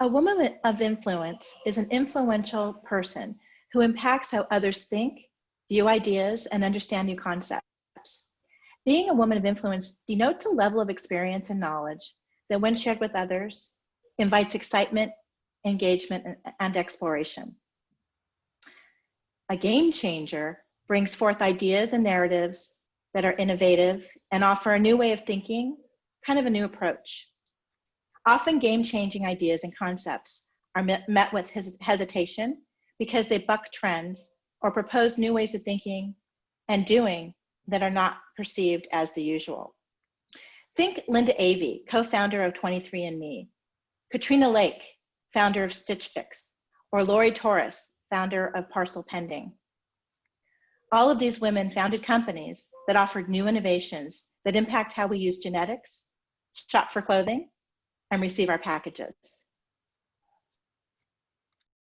A woman of influence is an influential person who impacts how others think, view ideas, and understand new concepts. Being a woman of influence denotes a level of experience and knowledge that when shared with others, invites excitement, engagement, and exploration. A game changer brings forth ideas and narratives that are innovative and offer a new way of thinking, kind of a new approach. Often game-changing ideas and concepts are met, met with hes hesitation because they buck trends or propose new ways of thinking and doing that are not perceived as the usual. Think Linda Avey, co-founder of 23andMe, Katrina Lake, founder of Stitch Fix, or Lori Torres, founder of Parcel Pending. All of these women founded companies that offered new innovations that impact how we use genetics, shop for clothing, and receive our packages.